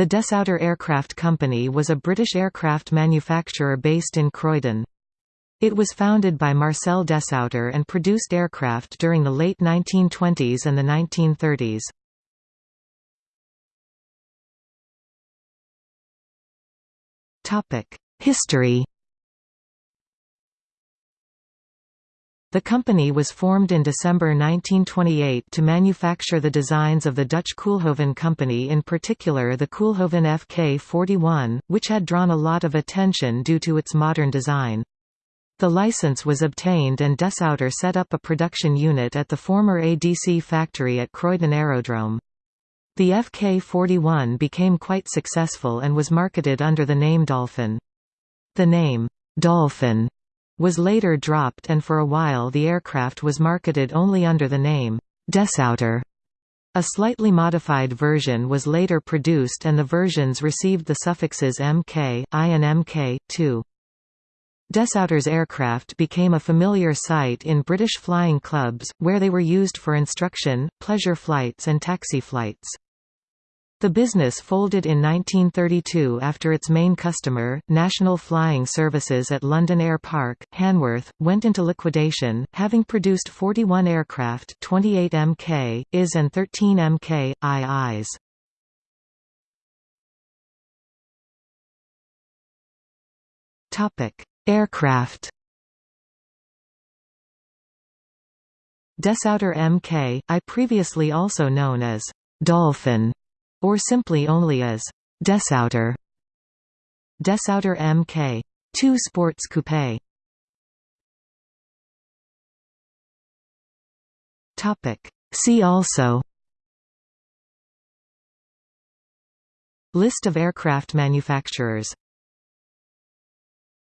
The Desoutter Aircraft Company was a British aircraft manufacturer based in Croydon. It was founded by Marcel Desoutter and produced aircraft during the late 1920s and the 1930s. History The company was formed in December 1928 to manufacture the designs of the Dutch Koolhoven Company in particular the Koolhoven FK-41, which had drawn a lot of attention due to its modern design. The license was obtained and Desoutter set up a production unit at the former ADC factory at Croydon Aerodrome. The FK-41 became quite successful and was marketed under the name Dolphin. The name, Dolphin was later dropped and for a while the aircraft was marketed only under the name, Desoutter. A slightly modified version was later produced and the versions received the suffixes Mk, I and Mk, 2. Desoutter's aircraft became a familiar sight in British flying clubs, where they were used for instruction, pleasure flights and taxi flights. The business folded in 1932 after its main customer, National Flying Services at London Air Park, Hanworth, went into liquidation, having produced 41 aircraft 28 Mk, IS and 13 Mk, IIs. Aircraft Desoutter Mk, I previously also known as Dolphin or simply only as Desoutter. Desoutter Mk. 2 Sports Coupe. Topic. See also List of aircraft manufacturers